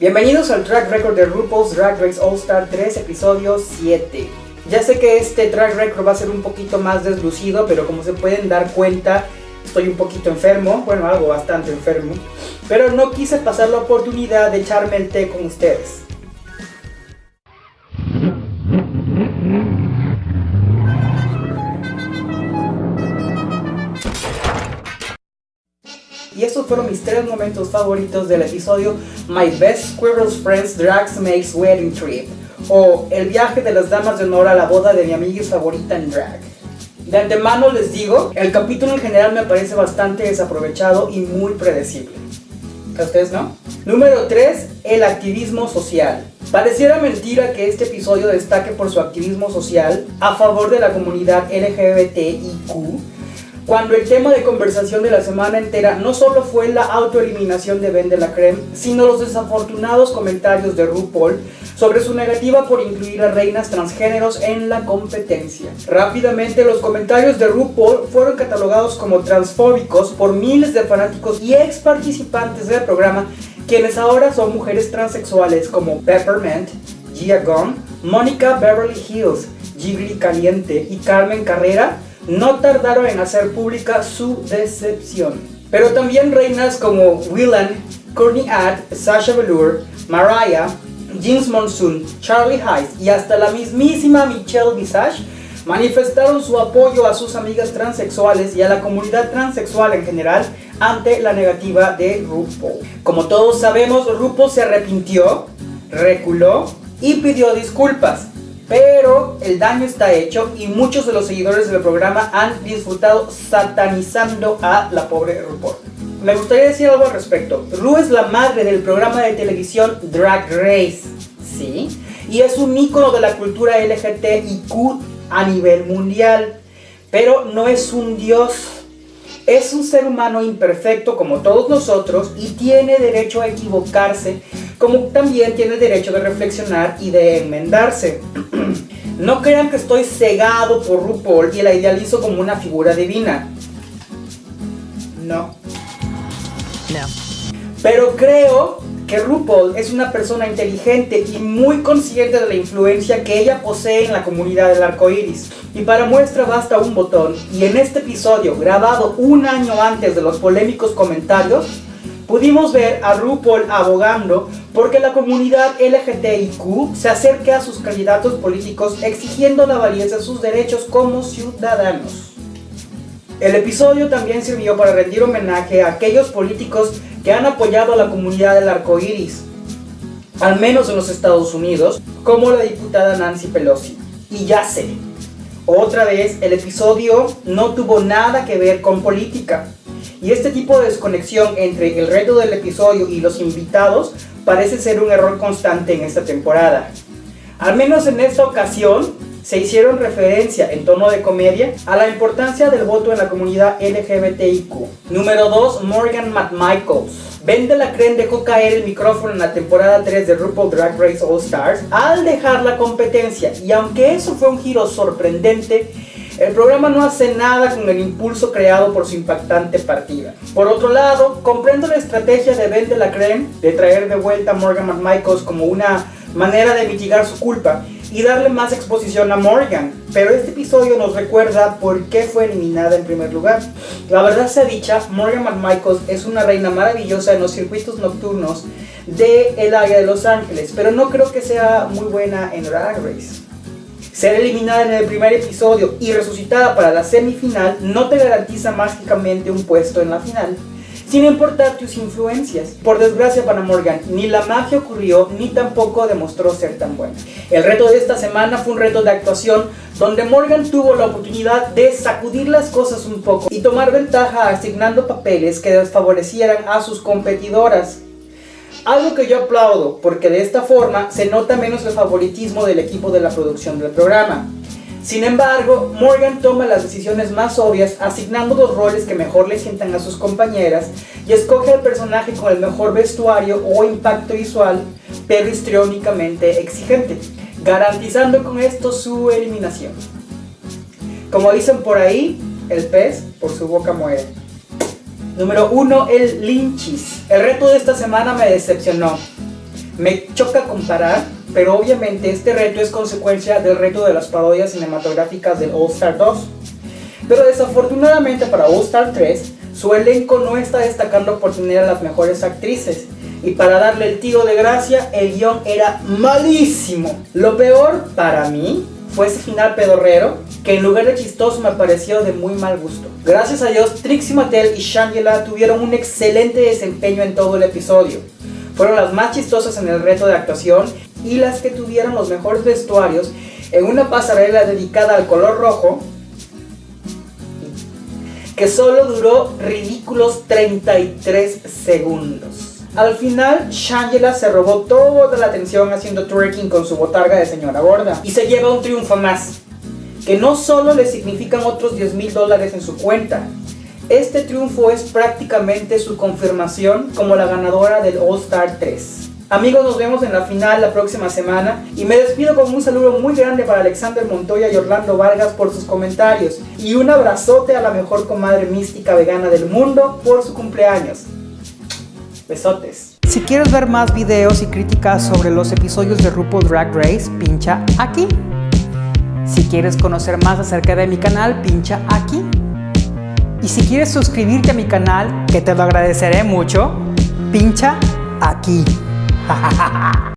Bienvenidos al track record de RuPaul's Drag Race All Star 3, episodio 7. Ya sé que este track record va a ser un poquito más deslucido, pero como se pueden dar cuenta, estoy un poquito enfermo, bueno, algo bastante enfermo. Pero no quise pasar la oportunidad de echarme el té con ustedes. Y estos fueron mis tres momentos favoritos del episodio My Best Squirrel's Friends Drags Makes Wedding Trip o El viaje de las damas de honor a la boda de mi amiga favorita en drag. De antemano les digo, el capítulo en general me parece bastante desaprovechado y muy predecible. ¿A ustedes no? Número 3. El activismo social. Pareciera mentira que este episodio destaque por su activismo social a favor de la comunidad LGBTIQ cuando el tema de conversación de la semana entera no solo fue la autoeliminación de Ben de la Creme, sino los desafortunados comentarios de RuPaul sobre su negativa por incluir a reinas transgéneros en la competencia. Rápidamente los comentarios de RuPaul fueron catalogados como transfóbicos por miles de fanáticos y ex participantes del programa, quienes ahora son mujeres transexuales como Peppermint, Gia Gunn, Mónica Beverly Hills, Gigli Caliente y Carmen Carrera, no tardaron en hacer pública su decepción. Pero también reinas como Willan, Courtney Add, Sasha Velour, Mariah, James Monsoon, Charlie Heiss y hasta la mismísima Michelle Visage manifestaron su apoyo a sus amigas transexuales y a la comunidad transexual en general ante la negativa de RuPaul. Como todos sabemos, RuPaul se arrepintió, reculó y pidió disculpas. Pero el daño está hecho y muchos de los seguidores del programa han disfrutado satanizando a la pobre RuPaul. Me gustaría decir algo al respecto. Ru es la madre del programa de televisión Drag Race, ¿sí? Y es un ícono de la cultura LGTIQ a nivel mundial. Pero no es un dios. Es un ser humano imperfecto como todos nosotros y tiene derecho a equivocarse, como también tiene derecho de reflexionar y de enmendarse. No crean que estoy cegado por RuPaul y la idealizo como una figura divina. No. No. Pero creo que RuPaul es una persona inteligente y muy consciente de la influencia que ella posee en la comunidad del arco iris. Y para muestra basta un botón. Y en este episodio, grabado un año antes de los polémicos comentarios, pudimos ver a RuPaul abogando porque la comunidad LGTIQ se acerque a sus candidatos políticos exigiendo la validez de sus derechos como ciudadanos. El episodio también sirvió para rendir homenaje a aquellos políticos que han apoyado a la comunidad del arco iris, al menos en los Estados Unidos, como la diputada Nancy Pelosi. Y ya sé, otra vez el episodio no tuvo nada que ver con política. Y este tipo de desconexión entre el reto del episodio y los invitados parece ser un error constante en esta temporada. Al menos en esta ocasión se hicieron referencia en tono de comedia a la importancia del voto en la comunidad LGBTIQ. Número 2. Morgan McMichaels. Vende la Creme dejó caer el micrófono en la temporada 3 de RuPaul Drag Race All Stars al dejar la competencia y aunque eso fue un giro sorprendente, el programa no hace nada con el impulso creado por su impactante partida. Por otro lado, comprendo la estrategia de Ben de la Creme de traer de vuelta a Morgan McMichaels como una manera de mitigar su culpa y darle más exposición a Morgan. Pero este episodio nos recuerda por qué fue eliminada en primer lugar. La verdad sea dicha, Morgan McMichaels es una reina maravillosa en los circuitos nocturnos del el área de Los Ángeles, pero no creo que sea muy buena en Drag Race. Ser eliminada en el primer episodio y resucitada para la semifinal no te garantiza mágicamente un puesto en la final, sin importar tus influencias. Por desgracia para Morgan, ni la magia ocurrió ni tampoco demostró ser tan buena. El reto de esta semana fue un reto de actuación donde Morgan tuvo la oportunidad de sacudir las cosas un poco y tomar ventaja asignando papeles que desfavorecieran a sus competidoras. Algo que yo aplaudo, porque de esta forma se nota menos el favoritismo del equipo de la producción del programa. Sin embargo, Morgan toma las decisiones más obvias asignando los roles que mejor le sientan a sus compañeras y escoge al personaje con el mejor vestuario o impacto visual, pero histriónicamente exigente, garantizando con esto su eliminación. Como dicen por ahí, el pez por su boca muere. Número 1. El Lynchis. El reto de esta semana me decepcionó. Me choca comparar, pero obviamente este reto es consecuencia del reto de las parodias cinematográficas del All Star 2. Pero desafortunadamente para All Star 3, su elenco no está destacando por tener a las mejores actrices. Y para darle el tiro de gracia, el guion era malísimo. Lo peor para mí fue ese final pedorrero que en lugar de chistoso me pareció de muy mal gusto. Gracias a Dios, Trixie Mattel y Shangela tuvieron un excelente desempeño en todo el episodio. Fueron las más chistosas en el reto de actuación y las que tuvieron los mejores vestuarios en una pasarela dedicada al color rojo que solo duró ridículos 33 segundos. Al final, Shangela se robó toda la atención haciendo twerking con su botarga de señora gorda y se lleva un triunfo más que no solo le significan otros 10 mil dólares en su cuenta, este triunfo es prácticamente su confirmación como la ganadora del All Star 3. Amigos, nos vemos en la final la próxima semana y me despido con un saludo muy grande para Alexander Montoya y Orlando Vargas por sus comentarios y un abrazote a la mejor comadre mística vegana del mundo por su cumpleaños. Besotes. Si quieres ver más videos y críticas sobre los episodios de RuPaul Drag Race, pincha aquí. Si quieres conocer más acerca de mi canal, pincha aquí. Y si quieres suscribirte a mi canal, que te lo agradeceré mucho, pincha aquí.